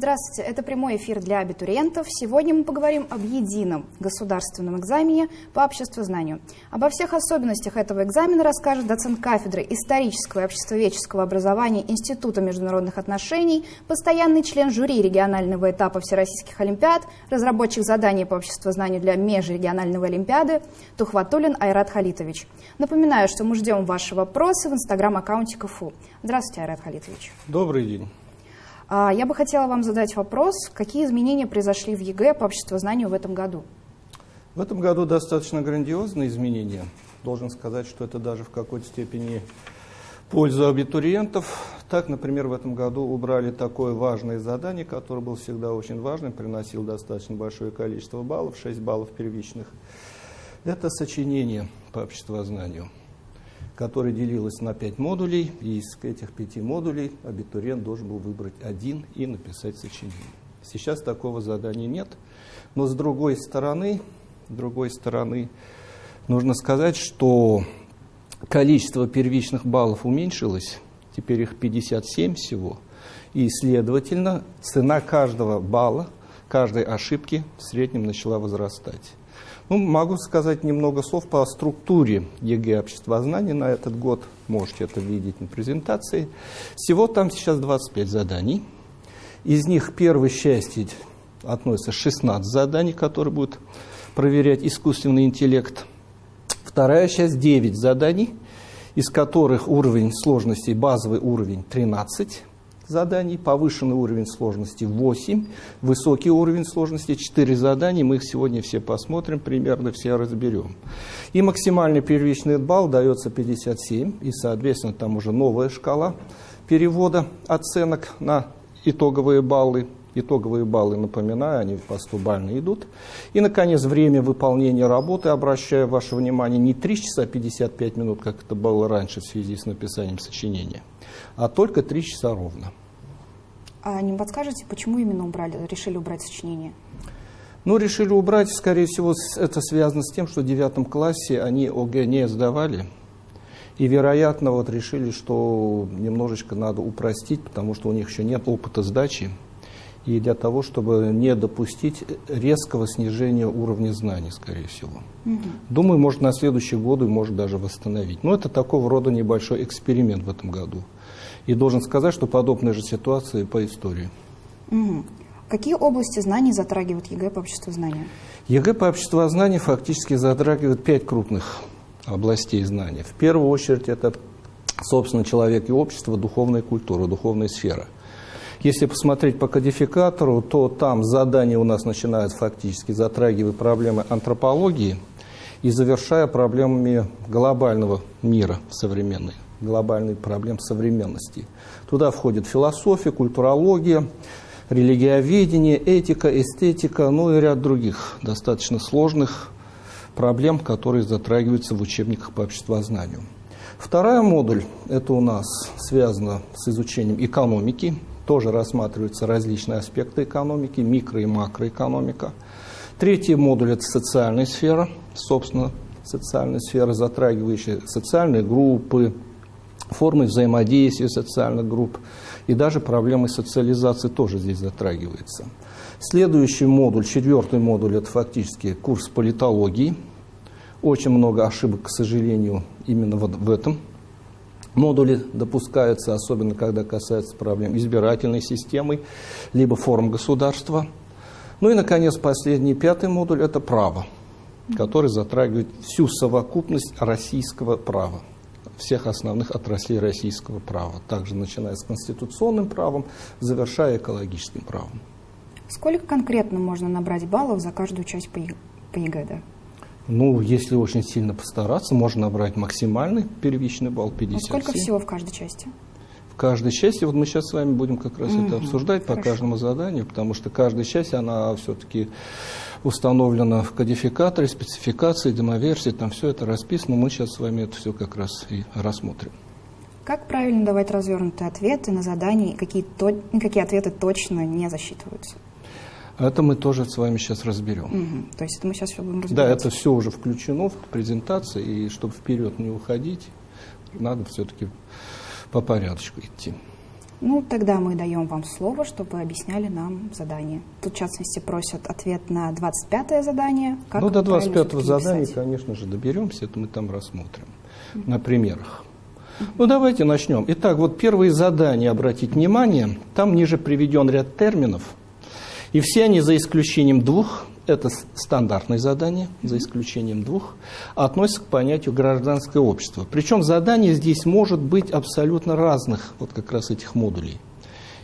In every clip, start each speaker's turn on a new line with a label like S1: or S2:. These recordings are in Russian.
S1: Здравствуйте, это прямой эфир для абитуриентов. Сегодня мы поговорим об едином государственном экзамене по обществознанию. Обо всех особенностях этого экзамена расскажет доцент кафедры исторического и обществоведческого образования Института международных отношений, постоянный член жюри регионального этапа Всероссийских Олимпиад, разработчик заданий по обществознанию для межрегионального Олимпиады Тухватулин Айрат Халитович. Напоминаю, что мы ждем ваши вопросы в инстаграм-аккаунте КФУ. Здравствуйте, Айрат Халитович.
S2: Добрый день.
S1: А, я бы хотела вам задать вопрос, какие изменения произошли в ЕГЭ по обществознанию в этом году?
S2: В этом году достаточно грандиозные изменения. Должен сказать, что это даже в какой-то степени пользу абитуриентов. Так, например, в этом году убрали такое важное задание, которое было всегда очень важным, приносил достаточно большое количество баллов, 6 баллов первичных. Это сочинение по обществознанию которая делилась на пять модулей, и из этих пяти модулей абитуриент должен был выбрать один и написать сочинение. Сейчас такого задания нет, но с другой стороны, с другой стороны, нужно сказать, что количество первичных баллов уменьшилось, теперь их 57 всего, и, следовательно, цена каждого балла, каждой ошибки в среднем начала возрастать. Ну, могу сказать немного слов по структуре ЕГЭ обществознания на этот год. Можете это видеть на презентации. Всего там сейчас 25 заданий. Из них первой части относится 16 заданий, которые будут проверять искусственный интеллект. Вторая часть 9 заданий, из которых уровень сложности, базовый уровень 13 заданий, повышенный уровень сложности 8, высокий уровень сложности 4 задания. Мы их сегодня все посмотрим, примерно все разберем. И максимальный первичный балл дается 57, и, соответственно, там уже новая шкала перевода оценок на итоговые баллы. Итоговые баллы, напоминаю, они по 100 бально идут. И, наконец, время выполнения работы, обращаю ваше внимание, не 3 часа 55 минут, как это было раньше в связи с написанием сочинения, а только 3 часа ровно.
S1: А не подскажете, почему именно убрали, решили убрать сочинение?
S2: Ну, решили убрать, скорее всего, это связано с тем, что в девятом классе они ОГЭ не сдавали. И, вероятно, вот решили, что немножечко надо упростить, потому что у них еще нет опыта сдачи. И для того, чтобы не допустить резкого снижения уровня знаний, скорее всего. Угу. Думаю, может, на следующие годы может даже восстановить. Но это такого рода небольшой эксперимент в этом году. И должен сказать, что подобная же ситуация по истории.
S1: Угу. Какие области знаний затрагивают ЕГЭ по обществознанию?
S2: ЕГЭ по обществознанию фактически затрагивает пять крупных областей знания. В первую очередь это, собственно, человек и общество, духовная культура, духовная сфера. Если посмотреть по кодификатору, то там задания у нас начинают фактически затрагивать проблемы антропологии и завершая проблемами глобального мира современной глобальных проблем современности. Туда входит философия, культурология, религиоведение, этика, эстетика, ну и ряд других достаточно сложных проблем, которые затрагиваются в учебниках по обществознанию. Вторая модуль, это у нас связано с изучением экономики, тоже рассматриваются различные аспекты экономики, микро- и макроэкономика. Третий модуль – это социальная сфера, собственно, социальная сфера, затрагивающая социальные группы, формы взаимодействия социальных групп и даже проблемы социализации тоже здесь затрагиваются. Следующий модуль, четвертый модуль, это фактически курс политологии. Очень много ошибок, к сожалению, именно вот в этом модуле допускаются, особенно когда касается проблем избирательной системы, либо форм государства. Ну и, наконец, последний, пятый модуль – это право, который затрагивает всю совокупность российского права всех основных отраслей российского права, также начиная с конституционным правом, завершая экологическим правом.
S1: Сколько конкретно можно набрать баллов за каждую часть по, ЕГЭ? Да?
S2: Ну, если очень сильно постараться, можно набрать максимальный первичный балл 57. А
S1: сколько всего в каждой части?
S2: В каждой части, вот мы сейчас с вами будем как раз угу, это обсуждать хорошо. по каждому заданию, потому что каждая часть, она все-таки установлено в кодификаторе, спецификации, демоверсии, там все это расписано. Мы сейчас с вами это все как раз и рассмотрим.
S1: Как правильно давать развернутые ответы на задания, какие, то, какие ответы точно не засчитываются?
S2: Это мы тоже с вами сейчас разберем.
S1: Угу. То есть это мы сейчас все будем разбирать?
S2: Да, это все уже включено в презентации, и чтобы вперед не уходить, надо все-таки по порядочку идти.
S1: Ну, тогда мы даем вам слово, чтобы вы объясняли нам задание. Тут, в частности, просят ответ на 25-е задание.
S2: Как ну, до 25-го задания, написать? конечно же, доберемся, это мы там рассмотрим mm -hmm. на примерах. Ну, давайте начнем. Итак, вот первые задания, обратить внимание, там ниже приведен ряд терминов, и все они, за исключением двух, это стандартные задания, за исключением двух, относятся к понятию гражданское общество. Причем задание здесь может быть абсолютно разных, вот как раз этих модулей.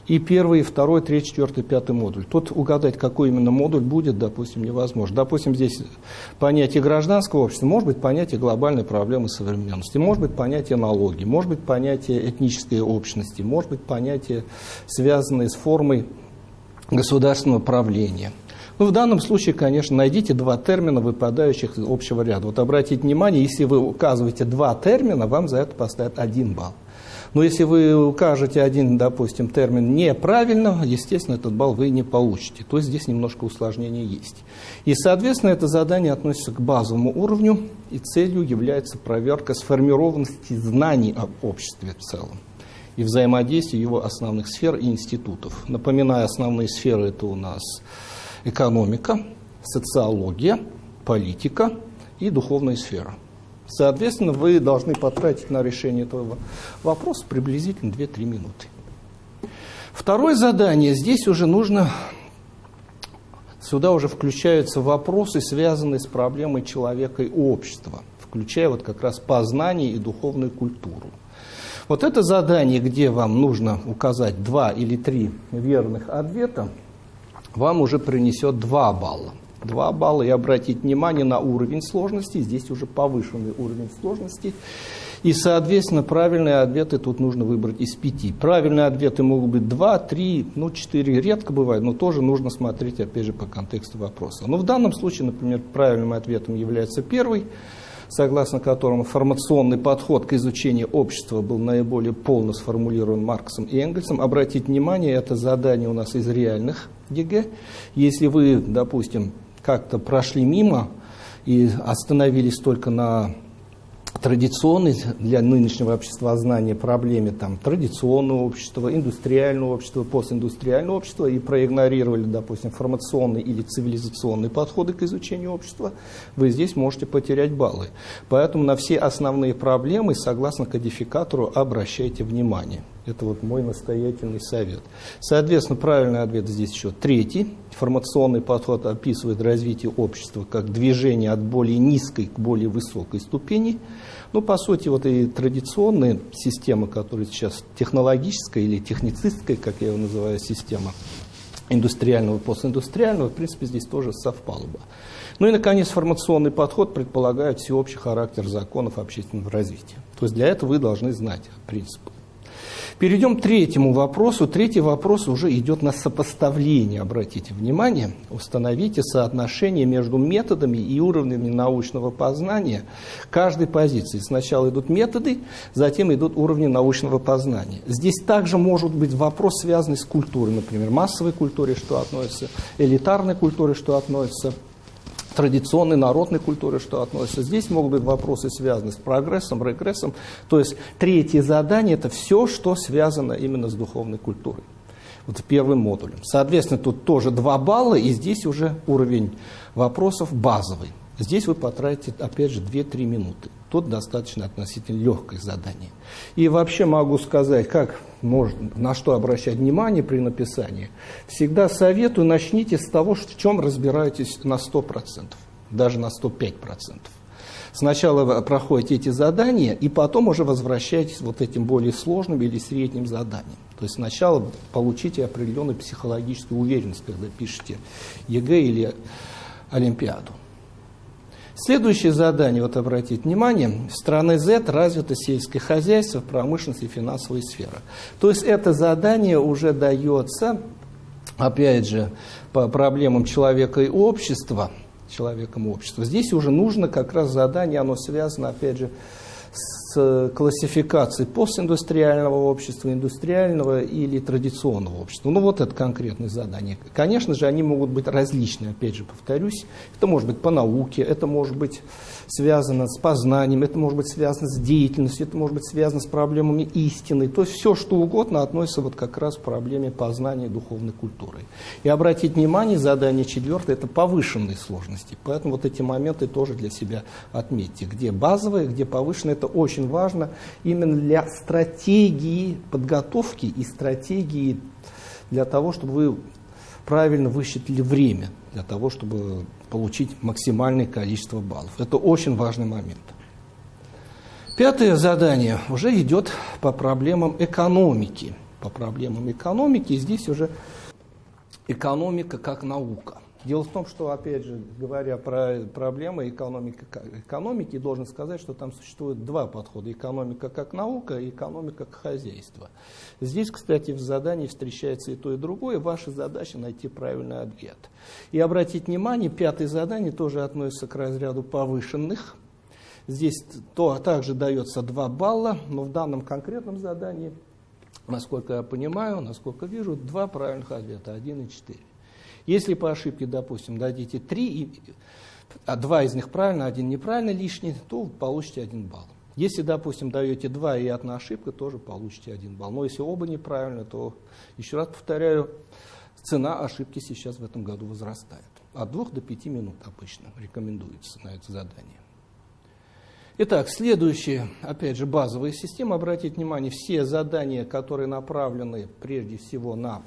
S2: И первый, и второй, третий, четвертый, пятый модуль. Тут угадать, какой именно модуль будет, допустим, невозможно. Допустим, здесь понятие гражданского общества, может быть понятие глобальной проблемы современности, может быть понятие налоги, может быть понятие этнической общности, может быть понятие, связанное с формой государственного правления – ну, в данном случае, конечно, найдите два термина, выпадающих из общего ряда. Вот обратите внимание, если вы указываете два термина, вам за это поставят один балл. Но если вы укажете один, допустим, термин неправильно, естественно, этот балл вы не получите. То есть здесь немножко усложнения есть. И, соответственно, это задание относится к базовому уровню, и целью является проверка сформированности знаний об обществе в целом и взаимодействия его основных сфер и институтов. Напоминаю, основные сферы это у нас экономика, социология, политика и духовная сфера. Соответственно, вы должны потратить на решение этого вопроса приблизительно 2-3 минуты. Второе задание. Здесь уже нужно, сюда уже включаются вопросы, связанные с проблемой человека и общества, включая вот как раз познание и духовную культуру. Вот это задание, где вам нужно указать два или три верных ответа, вам уже принесет 2 балла. 2 балла. И обратить внимание на уровень сложности. Здесь уже повышенный уровень сложности. И, соответственно, правильные ответы тут нужно выбрать из пяти. Правильные ответы могут быть 2, 3, ну 4 редко бывает, но тоже нужно смотреть, опять же, по контексту вопроса. Но в данном случае, например, правильным ответом является первый – согласно которому формационный подход к изучению общества был наиболее полно сформулирован Марксом и Энгельсом. Обратите внимание, это задание у нас из реальных ЕГЭ. Если вы, допустим, как-то прошли мимо и остановились только на традиционной для нынешнего обществознания проблеме там, традиционного общества, индустриального общества, постиндустриального общества и проигнорировали, допустим, формационные или цивилизационные подходы к изучению общества, вы здесь можете потерять баллы. Поэтому на все основные проблемы, согласно кодификатору, обращайте внимание. Это вот мой настоятельный совет. Соответственно, правильный ответ здесь еще третий. Формационный подход описывает развитие общества как движение от более низкой к более высокой ступени. Ну, по сути, вот и традиционные системы, которые сейчас технологическая или техницистская, как я его называю, система индустриального и постиндустриального, в принципе, здесь тоже совпало бы. Ну и, наконец, формационный подход предполагает всеобщий характер законов общественного развития. То есть для этого вы должны знать принципы. Перейдем к третьему вопросу. Третий вопрос уже идет на сопоставление, обратите внимание. Установите соотношение между методами и уровнями научного познания каждой позиции. Сначала идут методы, затем идут уровни научного познания. Здесь также может быть вопрос, связанный с культурой, например, массовой культуре, что относится, элитарной культуре, что относится традиционной народной культуре, что относится. Здесь могут быть вопросы, связанные с прогрессом, регрессом. То есть третье задание – это все, что связано именно с духовной культурой. Вот первым модулем. Соответственно, тут тоже два балла, и здесь уже уровень вопросов базовый. Здесь вы потратите, опять же, 2-3 минуты. Тут достаточно относительно легкое задание. И вообще могу сказать, как можно, на что обращать внимание при написании. Всегда советую, начните с того, в чем разбираетесь на 100%, даже на 105%. Сначала вы проходите эти задания, и потом уже возвращаетесь вот этим более сложным или средним заданием. То есть сначала получите определенную психологическую уверенность, когда пишете ЕГЭ или Олимпиаду. Следующее задание, вот обратите внимание, в стране Z развито сельское хозяйство, промышленность и финансовая сфера. То есть это задание уже дается, опять же, по проблемам человека и общества, человеком общества. Здесь уже нужно как раз задание, оно связано, опять же, классификацией постиндустриального общества, индустриального или традиционного общества. Ну вот это конкретное задание. Конечно же, они могут быть различны, опять же повторюсь. Это может быть по науке, это может быть связано с познанием, это может быть связано с деятельностью, это может быть связано с проблемами истины. То есть все, что угодно относится вот как раз к проблеме познания духовной культуры. И обратить внимание, задание четвертое, это повышенные сложности. Поэтому вот эти моменты тоже для себя отметьте. Где базовые, где повышенные, это очень важно именно для стратегии подготовки и стратегии для того, чтобы вы правильно высчитали время для того, чтобы получить максимальное количество баллов. Это очень важный момент. Пятое задание уже идет по проблемам экономики. По проблемам экономики здесь уже экономика как наука. Дело в том, что, опять же, говоря про проблемы экономики, экономики, должен сказать, что там существует два подхода. Экономика как наука и экономика как хозяйство. Здесь, кстати, в задании встречается и то, и другое. Ваша задача найти правильный ответ. И обратить внимание, пятое задание тоже относится к разряду повышенных. Здесь то, также дается 2 балла, но в данном конкретном задании, насколько я понимаю, насколько вижу, два правильных ответа, 1 и 4. Если по ошибке, допустим, дадите три, а два из них правильно, один неправильно лишний, то получите один балл. Если, допустим, даете два и одна ошибка, тоже получите один балл. Но если оба неправильно, то, еще раз повторяю, цена ошибки сейчас в этом году возрастает. От двух до пяти минут обычно рекомендуется на это задание. Итак, следующая, опять же, базовая система. Обратите внимание, все задания, которые направлены прежде всего на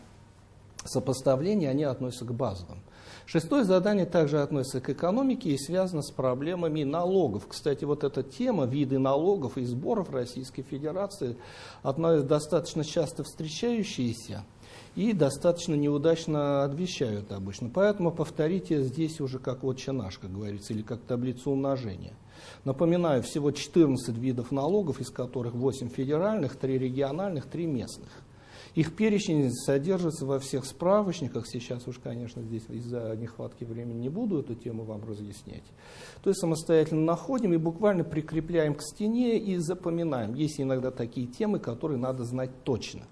S2: сопоставления, они относятся к базовым. Шестое задание также относится к экономике и связано с проблемами налогов. Кстати, вот эта тема, виды налогов и сборов Российской Федерации, одна из достаточно часто встречающаяся и достаточно неудачно отвечают обычно. Поэтому повторите здесь уже как отче наш, как говорится, или как таблицу умножения. Напоминаю, всего 14 видов налогов, из которых 8 федеральных, 3 региональных, 3 местных. Их перечень содержится во всех справочниках. Сейчас уж, конечно, здесь из-за нехватки времени не буду эту тему вам разъяснять. То есть самостоятельно находим и буквально прикрепляем к стене и запоминаем. Есть иногда такие темы, которые надо знать точно.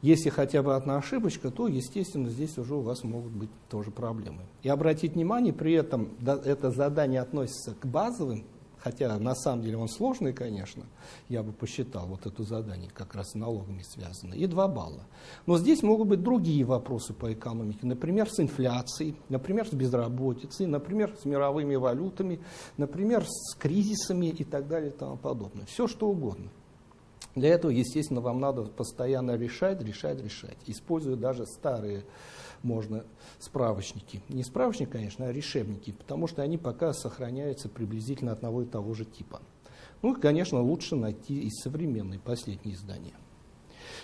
S2: Если хотя бы одна ошибочка, то, естественно, здесь уже у вас могут быть тоже проблемы. И обратить внимание, при этом это задание относится к базовым хотя на самом деле он сложный, конечно, я бы посчитал вот это задание как раз с налогами связано, и 2 балла. Но здесь могут быть другие вопросы по экономике, например, с инфляцией, например, с безработицей, например, с мировыми валютами, например, с кризисами и так далее и тому подобное. Все что угодно. Для этого, естественно, вам надо постоянно решать, решать, решать, используя даже старые можно справочники. Не справочник, конечно, а решебники, потому что они пока сохраняются приблизительно одного и того же типа. Ну и, конечно, лучше найти и современные последние издания.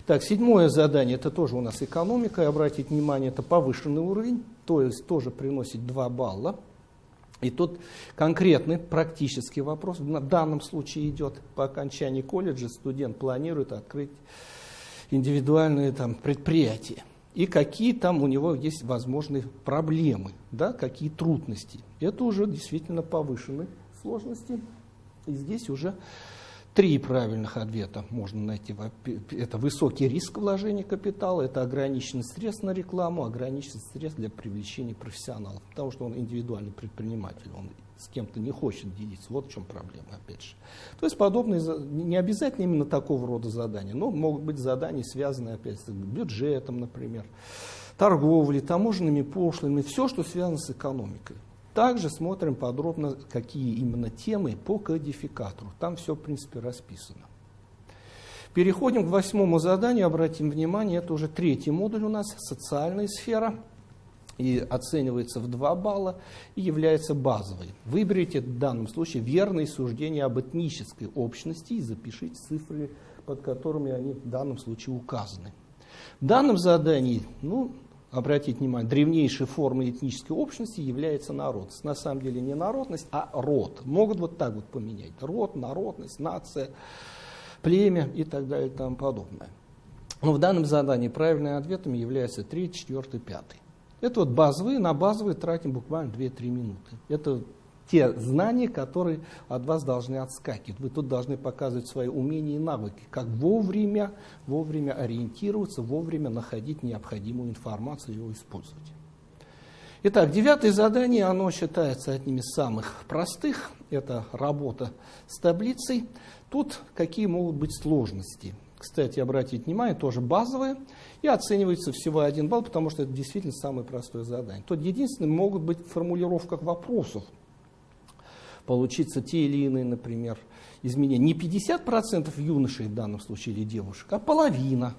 S2: Так, седьмое задание, это тоже у нас экономика, и обратить внимание, это повышенный уровень, то есть тоже приносит 2 балла. И тут конкретный практический вопрос, в данном случае идет по окончании колледжа, студент планирует открыть индивидуальные там, предприятия и какие там у него есть возможные проблемы, да, какие трудности. Это уже действительно повышенные сложности. И здесь уже три правильных ответа можно найти. Это высокий риск вложения капитала, это ограниченный средств на рекламу, ограниченный средств для привлечения профессионалов, потому что он индивидуальный предприниматель, он с кем-то не хочет делиться. Вот в чем проблема, опять же. То есть подобные, не обязательно именно такого рода задания, но могут быть задания, связанные, опять с бюджетом, например, торговлей, таможенными пошлинами, все, что связано с экономикой. Также смотрим подробно, какие именно темы по кодификатору. Там все, в принципе, расписано. Переходим к восьмому заданию, обратим внимание, это уже третий модуль у нас, социальная сфера – и оценивается в 2 балла и является базовой. Выберите в данном случае верные суждения об этнической общности и запишите цифры, под которыми они в данном случае указаны. В данном задании, ну, обратите внимание, древнейшей формой этнической общности является народность. На самом деле не народность, а род. Могут вот так вот поменять. Род, народность, нация, племя и так далее и тому подобное. Но в данном задании правильным ответом является 3, 4, 5. Это вот базовые, на базовые тратим буквально 2-3 минуты. Это те знания, которые от вас должны отскакивать. Вы тут должны показывать свои умения и навыки, как вовремя, вовремя ориентироваться, вовремя находить необходимую информацию и ее использовать. Итак, девятое задание, оно считается одним из самых простых. Это работа с таблицей. Тут какие могут быть сложности? Кстати, обратите внимание, тоже базовые. И оценивается всего один балл, потому что это действительно самое простое задание. Тут единственное, могут быть в формулировках вопросов получиться те или иные, например, изменения. Не 50% юношей в данном случае или девушек, а половина,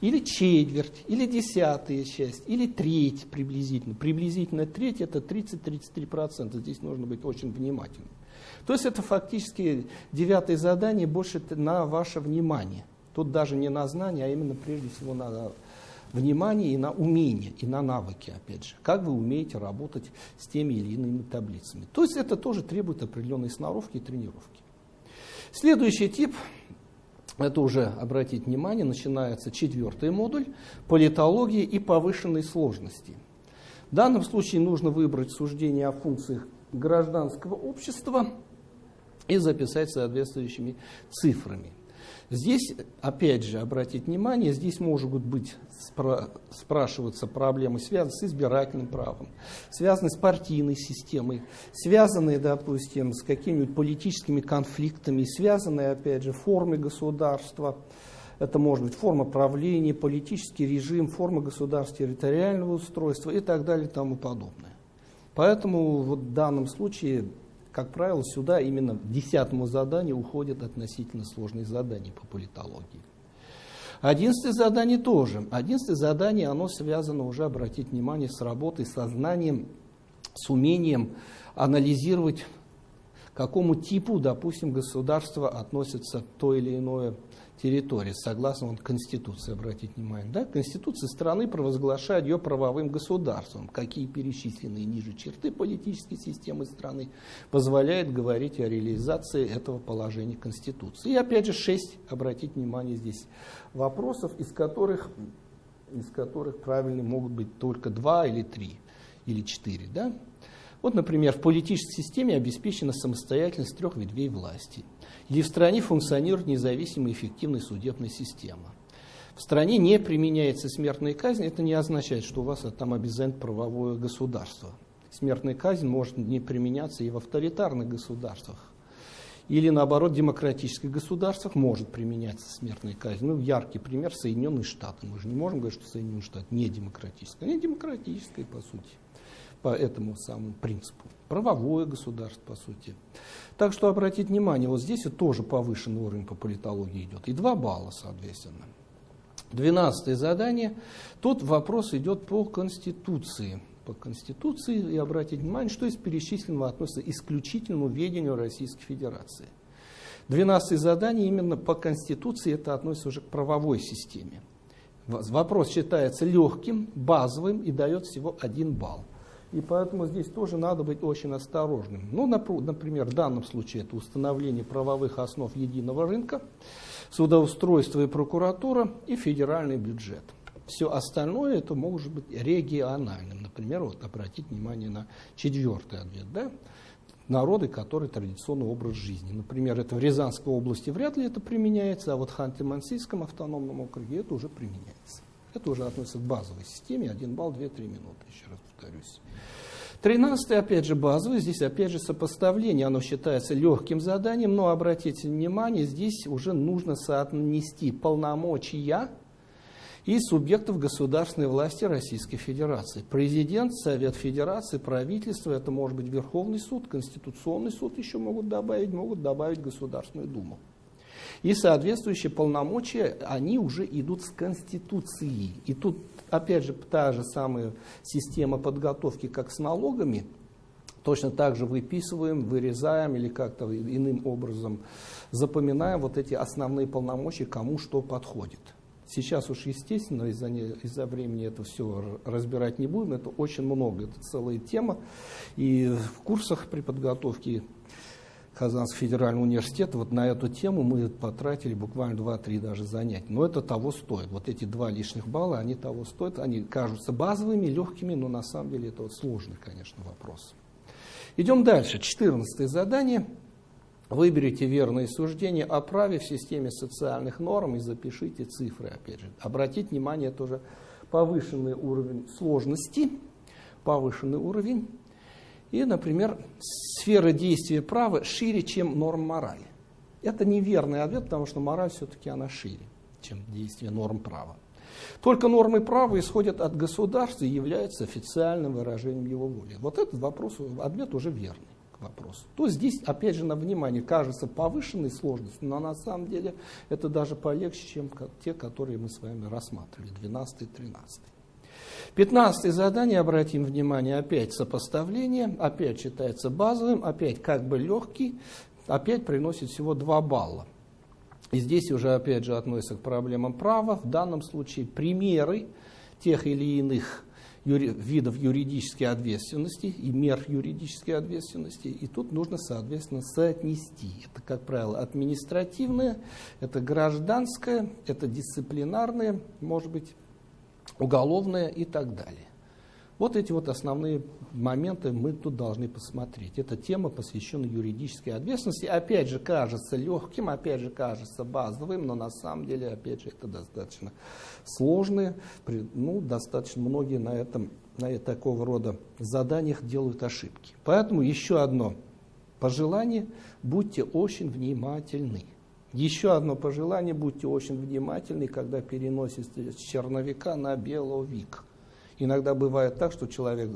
S2: или четверть, или десятая часть, или треть приблизительно. Приблизительно треть это 30-33%. Здесь нужно быть очень внимательным. То есть это фактически девятое задание больше на ваше внимание. Тут даже не на знание, а именно прежде всего на внимание и на умение, и на навыки, опять же. Как вы умеете работать с теми или иными таблицами. То есть это тоже требует определенной сноровки и тренировки. Следующий тип, это уже, обратить внимание, начинается четвертый модуль, политологии и повышенной сложности. В данном случае нужно выбрать суждение о функциях гражданского общества и записать соответствующими цифрами. Здесь, опять же, обратить внимание, здесь может быть спра спрашиваться проблемы, связанные с избирательным правом, связанные с партийной системой, связанные, допустим, с какими-нибудь политическими конфликтами, связанные, опять же, формой государства. Это может быть форма правления, политический режим, форма государства территориального устройства и так далее и тому подобное. Поэтому вот в данном случае как правило, сюда именно десятому заданию уходят относительно сложные задания по политологии. Одиннадцатое задание тоже. Одиннадцатое задание, оно связано уже, обратить внимание, с работой, со знанием, с умением анализировать, к какому типу, допустим, государства относится то или иное территории, согласно вот, Конституции, обратить внимание. Да? Конституция страны провозглашает ее правовым государством. Какие перечисленные ниже черты политической системы страны позволяют говорить о реализации этого положения Конституции. И опять же шесть, обратить внимание здесь, вопросов, из которых, из которых правильные могут быть только два или три, или четыре. Да? Вот, например, в политической системе обеспечена самостоятельность трех ветвей власти – или в стране функционирует независимая эффективная судебная система. В стране не применяется смертная казнь, это не означает, что у вас там обязательно правовое государство. Смертная казнь может не применяться и в авторитарных государствах. Или наоборот, в демократических государствах может применяться смертная казнь. Ну, яркий пример Соединенные Штаты. Мы же не можем говорить, что Соединенные Штаты не демократические. Они демократические, по сути, по этому самому принципу. Правовое государство, по сути. Так что обратите внимание, вот здесь вот тоже повышенный уровень по политологии идет. И 2 балла, соответственно. Двенадцатое задание. Тут вопрос идет по Конституции. По Конституции, и обратите внимание, что из перечисленного относится исключительному ведению Российской Федерации. Двенадцатое задание именно по Конституции, это относится уже к правовой системе. Вопрос считается легким, базовым и дает всего один балл. И поэтому здесь тоже надо быть очень осторожным. Ну, например, в данном случае это установление правовых основ единого рынка, судоустройство и прокуратура и федеральный бюджет. Все остальное это может быть региональным. Например, вот обратить внимание на четвертый ответ. Да? Народы, которые традиционный образ жизни. Например, это в Рязанской области вряд ли это применяется, а вот в Ханты-Мансийском автономном округе это уже применяется. Это уже относится к базовой системе. Один балл, 2-3 минуты, еще раз повторюсь. Тринадцатый, опять же, базовый. Здесь, опять же, сопоставление. Оно считается легким заданием, но обратите внимание, здесь уже нужно соотнести полномочия и субъектов государственной власти Российской Федерации. Президент, Совет Федерации, правительство, это может быть Верховный суд, Конституционный суд еще могут добавить, могут добавить Государственную Думу. И соответствующие полномочия, они уже идут с Конституции. И тут, опять же, та же самая система подготовки, как с налогами, точно так же выписываем, вырезаем или как-то иным образом запоминаем вот эти основные полномочия, кому что подходит. Сейчас уж, естественно, из-за из времени это все разбирать не будем, это очень много, это целая тема. И в курсах при подготовке Казанский федеральный университет, вот на эту тему мы потратили буквально 2-3 даже занятия. Но это того стоит. Вот эти два лишних балла, они того стоят. Они кажутся базовыми, легкими, но на самом деле это вот сложный, конечно, вопрос. Идем дальше. Четырнадцатое задание. Выберите верные суждения о праве в системе социальных норм и запишите цифры, опять же. Обратите внимание, тоже повышенный уровень сложности, повышенный уровень. И, например, сфера действия права шире, чем норм морали. Это неверный ответ, потому что мораль все-таки она шире, чем действие норм права. Только нормы права исходят от государства и являются официальным выражением его воли. Вот этот вопрос, ответ уже верный вопросу. То здесь, опять же, на внимание кажется повышенной сложностью, но на самом деле это даже полегче, чем те, которые мы с вами рассматривали, 12 и 13. Пятнадцатое задание, обратим внимание, опять сопоставление, опять считается базовым, опять как бы легкий, опять приносит всего 2 балла. И здесь уже опять же относится к проблемам права. В данном случае примеры тех или иных юри, видов юридической ответственности и мер юридической ответственности. И тут нужно, соответственно, соотнести. Это, как правило, административное, это гражданское, это дисциплинарное, может быть, уголовное и так далее. Вот эти вот основные моменты мы тут должны посмотреть. Эта тема посвящена юридической ответственности. Опять же, кажется легким, опять же, кажется базовым, но на самом деле, опять же, это достаточно сложные. Ну, достаточно многие на этом на такого рода заданиях делают ошибки. Поэтому еще одно пожелание, будьте очень внимательны. Еще одно пожелание, будьте очень внимательны, когда переносите с черновика на беловик. Иногда бывает так, что человек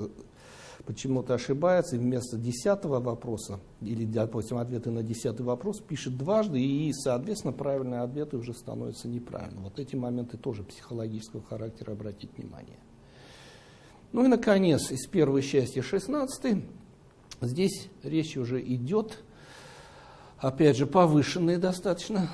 S2: почему-то ошибается и вместо десятого вопроса, или, допустим, ответы на десятый вопрос, пишет дважды, и, соответственно, правильные ответы уже становятся неправильными. Вот эти моменты тоже психологического характера обратить внимание. Ну и, наконец, из первой части 16 здесь речь уже идет, опять же, повышенные достаточно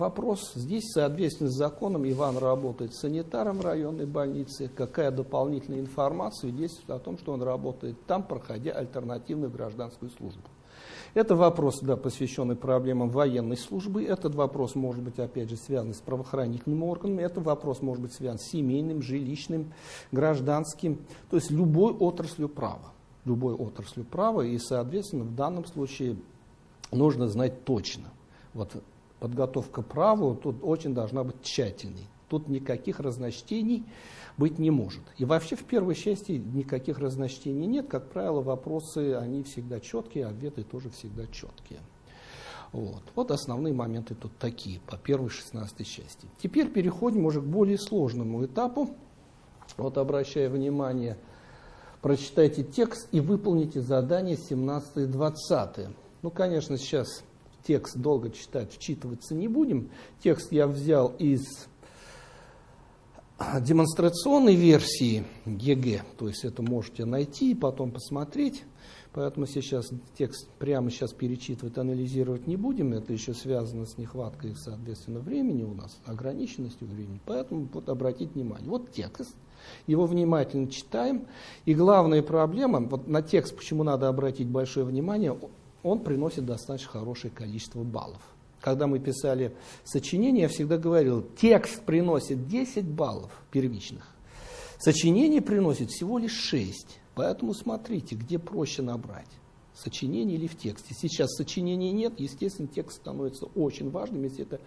S2: Вопрос здесь, соответственно, с законом, Иван работает санитаром районной больнице. Какая дополнительная информация действует о том, что он работает там, проходя альтернативную гражданскую службу. Это вопрос, да, посвященный проблемам военной службы. Этот вопрос может быть, опять же, связан с правоохранительными органами. Это вопрос может быть связан с семейным, жилищным, гражданским. То есть любой отраслью права. Любой отраслью права. И, соответственно, в данном случае нужно знать точно. Вот подготовка праву тут очень должна быть тщательной. Тут никаких разночтений быть не может. И вообще в первой части никаких разночтений нет. Как правило, вопросы, они всегда четкие, ответы тоже всегда четкие. Вот. вот основные моменты тут такие, по первой 16 части. Теперь переходим уже к более сложному этапу. Вот обращая внимание, прочитайте текст и выполните задание 17 и 20. Ну, конечно, сейчас текст долго читать, вчитываться не будем. Текст я взял из демонстрационной версии ЕГЭ, то есть это можете найти и потом посмотреть. Поэтому сейчас текст прямо сейчас перечитывать, анализировать не будем. Это еще связано с нехваткой, соответственно, времени у нас, ограниченностью времени. Поэтому вот обратить внимание. Вот текст, его внимательно читаем. И главная проблема, вот на текст почему надо обратить большое внимание, он приносит достаточно хорошее количество баллов. Когда мы писали сочинение, я всегда говорил, текст приносит 10 баллов первичных, сочинение приносит всего лишь 6. Поэтому смотрите, где проще набрать сочинение или в тексте. Сейчас сочинений нет, естественно, текст становится очень важным. Если это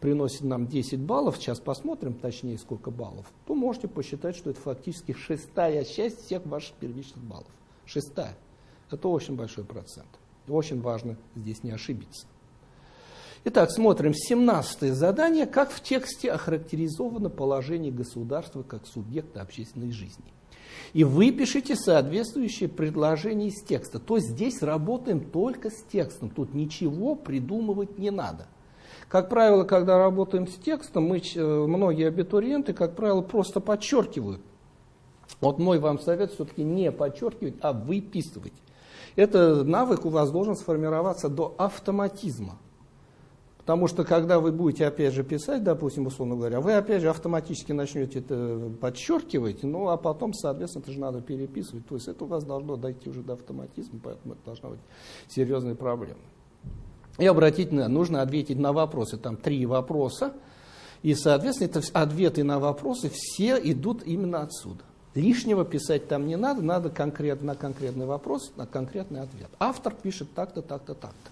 S2: приносит нам 10 баллов, сейчас посмотрим точнее, сколько баллов, то можете посчитать, что это фактически шестая часть всех ваших первичных баллов. Шестая. Это очень большой процент. Очень важно здесь не ошибиться. Итак, смотрим 17 задание, как в тексте охарактеризовано положение государства как субъекта общественной жизни. И выпишите соответствующее предложение из текста. То есть здесь работаем только с текстом, тут ничего придумывать не надо. Как правило, когда работаем с текстом, мы, э, многие абитуриенты, как правило, просто подчеркивают. Вот мой вам совет все-таки не подчеркивать, а выписывать. Это навык у вас должен сформироваться до автоматизма. Потому что когда вы будете опять же писать, допустим, условно говоря, вы опять же автоматически начнете это подчеркивать, ну а потом, соответственно, это же надо переписывать. То есть это у вас должно дойти уже до автоматизма, поэтому это должна быть серьезная проблема. И обратить на, нужно ответить на вопросы, там три вопроса, и, соответственно, это ответы на вопросы все идут именно отсюда. Лишнего писать там не надо, надо конкрет, на конкретный вопрос, на конкретный ответ. Автор пишет так-то, так-то, так-то.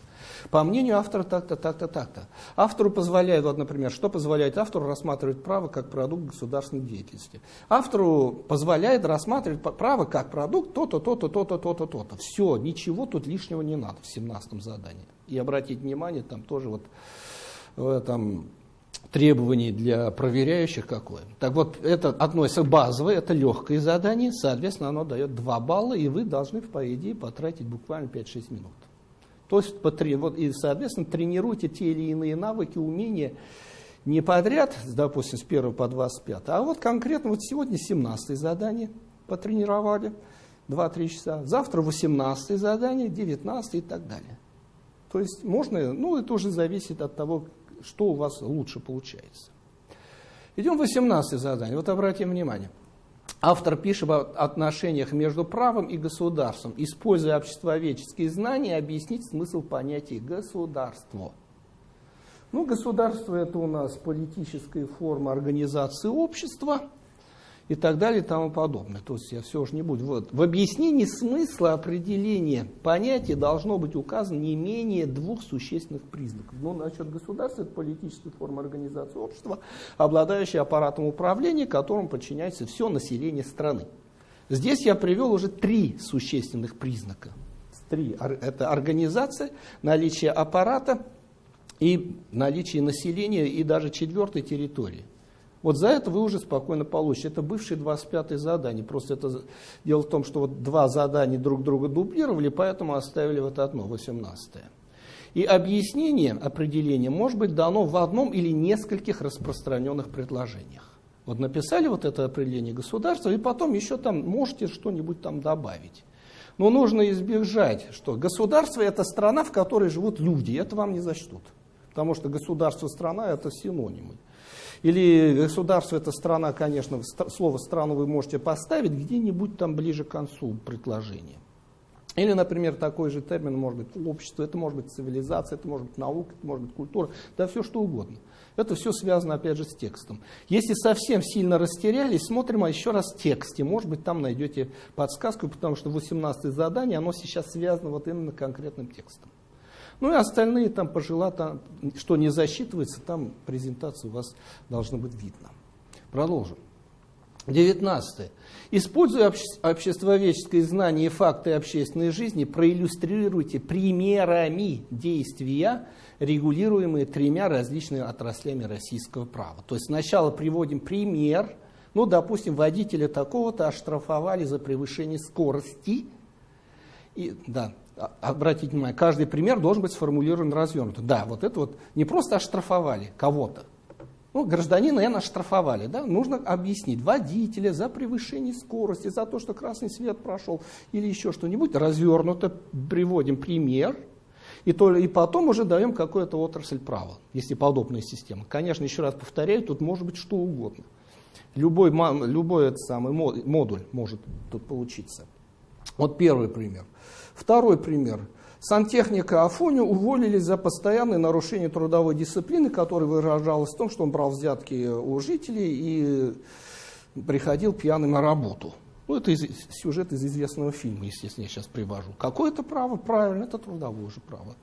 S2: По мнению автора так-то, так-то, так-то. Автору позволяет, вот, например, что позволяет автору рассматривать право как продукт государственной деятельности? Автору позволяет рассматривать право как продукт то-то, то-то, то-то, то-то, то-то. Все, ничего тут лишнего не надо в 17 задании. И обратить внимание, там тоже вот в этом требований для проверяющих какое. Так вот, это относится базовое, это легкое задание, соответственно, оно дает 2 балла, и вы должны, по идее, потратить буквально 5-6 минут. То есть, вот, и, соответственно, тренируйте те или иные навыки, умения не подряд, допустим, с 1 по 25, а вот конкретно вот сегодня 17 задание потренировали, 2-3 часа, завтра 18 задание, 19 и так далее. То есть можно, ну это уже зависит от того, что у вас лучше получается. Идем в 18 задание. Вот обратим внимание. Автор пишет об отношениях между правом и государством. Используя обществоведческие знания, объяснить смысл понятия «государство». Ну, государство – это у нас политическая форма организации общества – и так далее и тому подобное. То есть я все же не буду. Вот. В объяснении смысла определения понятия должно быть указано не менее двух существенных признаков. Ну, насчет государства это политическая форма организации общества, обладающая аппаратом управления, которому подчиняется все население страны. Здесь я привел уже три существенных признака. Три. Это организация, наличие аппарата и наличие населения и даже четвертой территории. Вот за это вы уже спокойно получите. Это бывшие 25-е задания. Просто это дело в том, что вот два задания друг друга дублировали, поэтому оставили вот одно, 18-е. И объяснение определения может быть дано в одном или нескольких распространенных предложениях. Вот написали вот это определение государства, и потом еще там можете что-нибудь там добавить. Но нужно избежать, что государство это страна, в которой живут люди, это вам не зачтут. Потому что государство, страна это синонимы. Или государство, это страна, конечно, слово страну вы можете поставить где-нибудь там ближе к концу предложения. Или, например, такой же термин может быть общество, это может быть цивилизация, это может быть наука, это может быть культура, да все что угодно. Это все связано, опять же, с текстом. Если совсем сильно растерялись, смотрим а еще раз в тексте. Может быть, там найдете подсказку, потому что 18 задание, оно сейчас связано вот именно конкретным текстом. Ну и остальные там пожила, там, что не засчитывается, там презентация у вас должна быть видно. Продолжим. 19. Используя обще обществоведческое знание и факты общественной жизни, проиллюстрируйте примерами действия, регулируемые тремя различными отраслями российского права. То есть сначала приводим пример, ну, допустим, водителя такого-то оштрафовали за превышение скорости, и, да, обратите внимание, каждый пример должен быть сформулирован развернуто. Да, вот это вот не просто оштрафовали кого-то. Ну, гражданина, наверное, оштрафовали. Да? Нужно объяснить водителя за превышение скорости, за то, что красный свет прошел или еще что-нибудь. Развернуто приводим пример, и, то, и потом уже даем какую-то отрасль права, если подобная система. Конечно, еще раз повторяю, тут может быть что угодно. Любой, любой этот самый модуль может тут получиться. Вот первый пример. Второй пример. Сантехника Афоню уволили за постоянное нарушение трудовой дисциплины, которое выражалось в том, что он брал взятки у жителей и приходил пьяным на работу. Ну, это из, сюжет из известного фильма, естественно, я сейчас привожу. Какое это право? Правильно, это трудовое же право.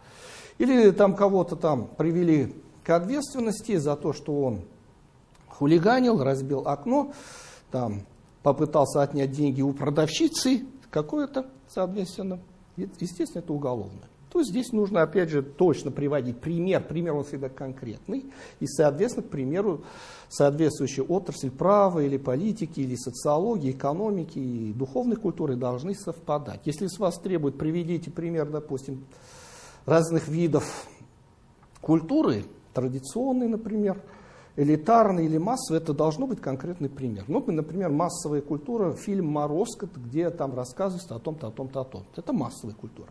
S2: Или там кого-то там привели к ответственности за то, что он хулиганил, разбил окно, там, попытался отнять деньги у продавщицы, какое-то, соответственно, естественно, это уголовное. То есть здесь нужно, опять же, точно приводить пример. Пример он всегда конкретный. И, соответственно, к примеру, соответствующая отрасль права или политики, или социологии, экономики и духовной культуры должны совпадать. Если с вас требуют, приведите пример, допустим, разных видов культуры, традиционной, например, элитарный или массовый, это должно быть конкретный пример. Ну, например, массовая культура, фильм «Морозко», где там рассказывается о том-то, о том-то, о том-то. Это массовая культура.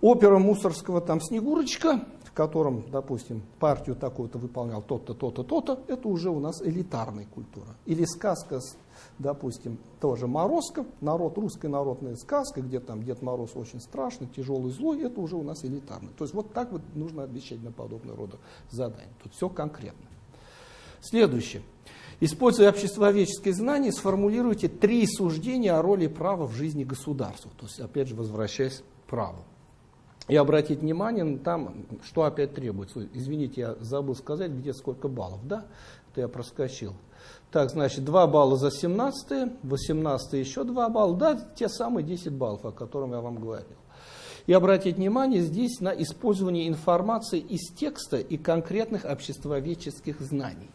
S2: Опера Мусорского там «Снегурочка», в котором, допустим, партию такую-то выполнял тот-то, то-то, то-то, это уже у нас элитарная культура. Или сказка, допустим, тоже «Морозко», народ, русская народная сказка, где там Дед Мороз очень страшный, тяжелый, злой, это уже у нас элитарный. То есть вот так вот нужно отвечать на подобного рода задания. Тут все конкретно. Следующее. Используя обществоведческие знания, сформулируйте три суждения о роли права в жизни государства. То есть, опять же, возвращаясь к праву. И обратить внимание, там, что опять требуется. Извините, я забыл сказать, где сколько баллов. Да, это я проскочил. Так, значит, 2 балла за 17, 18 еще 2 балла. Да, те самые 10 баллов, о которых я вам говорил. И обратить внимание здесь на использование информации из текста и конкретных обществоведческих знаний.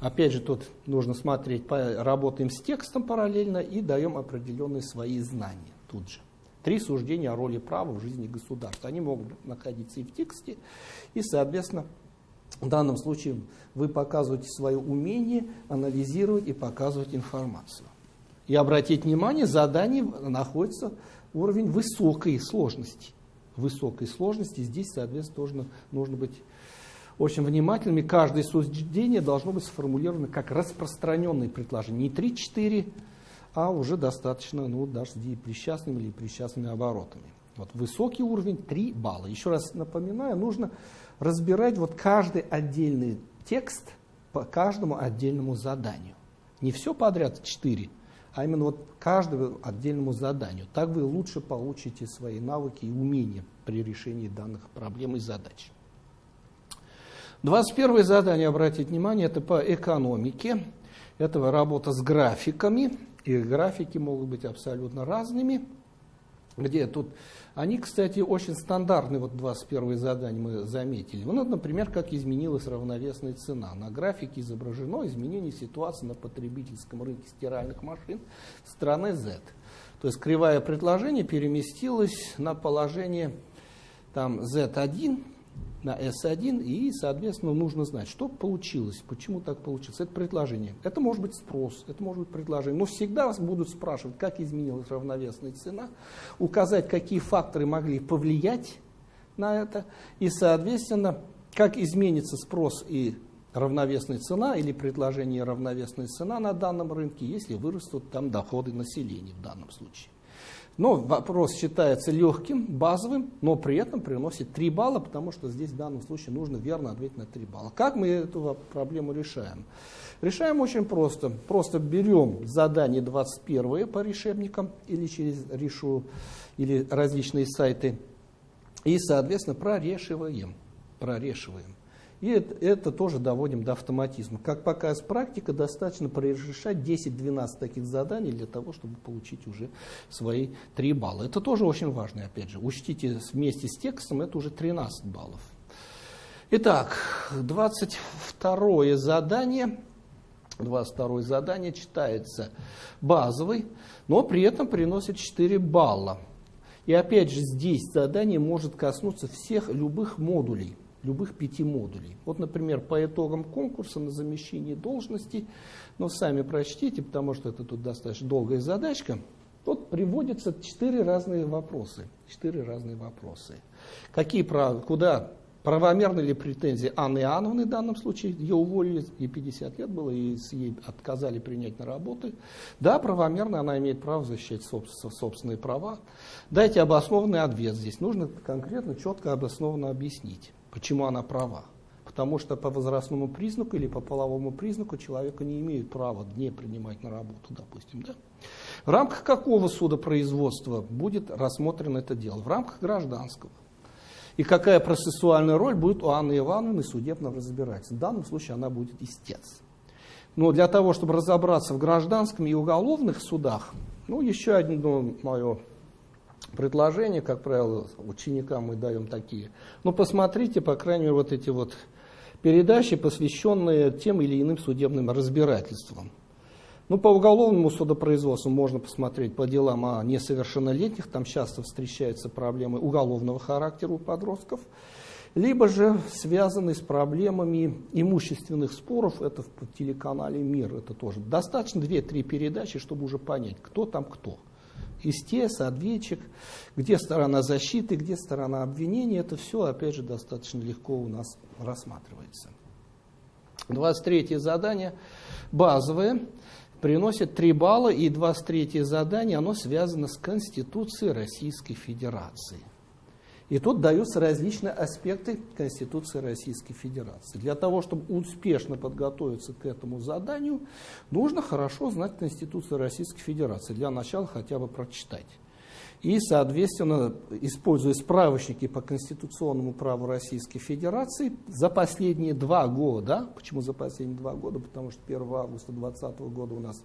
S2: Опять же, тут нужно смотреть, работаем с текстом параллельно и даем определенные свои знания тут же. Три суждения о роли права в жизни государства. Они могут находиться и в тексте, и, соответственно, в данном случае вы показываете свое умение анализировать и показывать информацию. И обратить внимание, задание находится уровень высокой сложности. Высокой сложности здесь, соответственно, тоже нужно быть очень внимательными. Каждое суждение должно быть сформулировано как распространенное предложение. Не 3-4, а уже достаточно, ну, даже с присчастными или присчастными оборотами. Вот высокий уровень 3 балла. Еще раз напоминаю, нужно разбирать вот каждый отдельный текст по каждому отдельному заданию. Не все подряд 4, а именно вот каждому отдельному заданию. Так вы лучше получите свои навыки и умения при решении данных проблем и задач. 21 задание, обратите внимание, это по экономике. Это работа с графиками. И графики могут быть абсолютно разными. Где тут они, кстати, очень стандартные, вот 21 задание мы заметили. Ну, например, как изменилась равновесная цена. На графике изображено изменение ситуации на потребительском рынке стиральных машин страны Z. То есть кривая предложения переместилась на положение там Z1, на S1, и, соответственно, нужно знать, что получилось, почему так получилось. Это предложение. Это может быть спрос, это может быть предложение. Но всегда вас будут спрашивать, как изменилась равновесная цена, указать, какие факторы могли повлиять на это, и, соответственно, как изменится спрос и равновесная цена или предложение равновесная цена на данном рынке, если вырастут там доходы населения в данном случае. Но вопрос считается легким, базовым, но при этом приносит 3 балла, потому что здесь в данном случае нужно верно ответить на 3 балла. Как мы эту проблему решаем? Решаем очень просто. Просто берем задание 21 по решебникам или через решу, или различные сайты и, соответственно, прорешиваем. Прорешиваем. И это, это тоже доводим до автоматизма. Как показывает практика, достаточно прорешать 10-12 таких заданий для того, чтобы получить уже свои 3 балла. Это тоже очень важно, опять же. Учтите вместе с текстом, это уже 13 баллов. Итак, 22 задание. 22 задание читается базовый, но при этом приносит 4 балла. И опять же здесь задание может коснуться всех любых модулей любых пяти модулей. Вот, например, по итогам конкурса на замещение должности, но сами прочтите, потому что это тут достаточно долгая задачка, тут приводятся четыре разные вопросы. Четыре разные вопросы. Какие куда Правомерны ли претензии Анны Иоанновны в данном случае? Ее уволили, ей 50 лет было, и ей отказали принять на работу. Да, правомерно, она имеет право защищать собственные права. Дайте обоснованный ответ здесь. Нужно конкретно, четко, обоснованно объяснить почему она права. Потому что по возрастному признаку или по половому признаку человека не имеют права не принимать на работу, допустим. Да? В рамках какого судопроизводства будет рассмотрено это дело? В рамках гражданского. И какая процессуальная роль будет у Анны Ивановны судебного разбирательства? В данном случае она будет истец. Но для того, чтобы разобраться в гражданском и уголовных судах, ну, еще одно мое предложения, как правило, ученикам мы даем такие. Но посмотрите, по крайней мере, вот эти вот передачи, посвященные тем или иным судебным разбирательствам. Ну, по уголовному судопроизводству можно посмотреть по делам о несовершеннолетних, там часто встречаются проблемы уголовного характера у подростков, либо же связанные с проблемами имущественных споров, это в телеканале «Мир», это тоже. Достаточно 2-3 передачи, чтобы уже понять, кто там кто истец, ответчик, где сторона защиты, где сторона обвинения, это все, опять же, достаточно легко у нас рассматривается. 23 задание базовое, приносит 3 балла, и 23 задание, оно связано с Конституцией Российской Федерации. И тут даются различные аспекты Конституции Российской Федерации. Для того, чтобы успешно подготовиться к этому заданию, нужно хорошо знать Конституцию Российской Федерации. Для начала хотя бы прочитать. И, соответственно, используя справочники по конституционному праву Российской Федерации, за последние два года, почему за последние два года? Потому что 1 августа 2020 года у нас